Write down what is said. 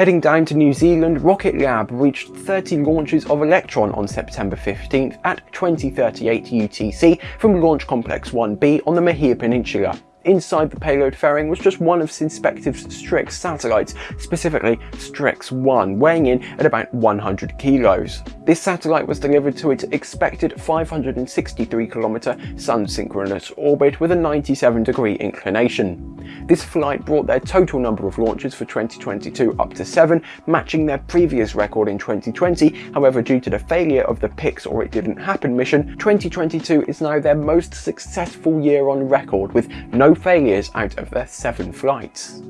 Heading down to New Zealand, Rocket Lab reached 30 launches of Electron on September 15th at 2038 UTC from Launch Complex 1B on the Mahia Peninsula. Inside the payload fairing was just one of Synspective's Strix satellites, specifically Strix 1, weighing in at about 100 kilos. This satellite was delivered to its expected 563 kilometer sun-synchronous orbit with a 97 degree inclination. This flight brought their total number of launches for 2022 up to 7, matching their previous record in 2020. However, due to the failure of the Pics or It Didn't Happen mission, 2022 is now their most successful year on record with no failures out of their 7 flights.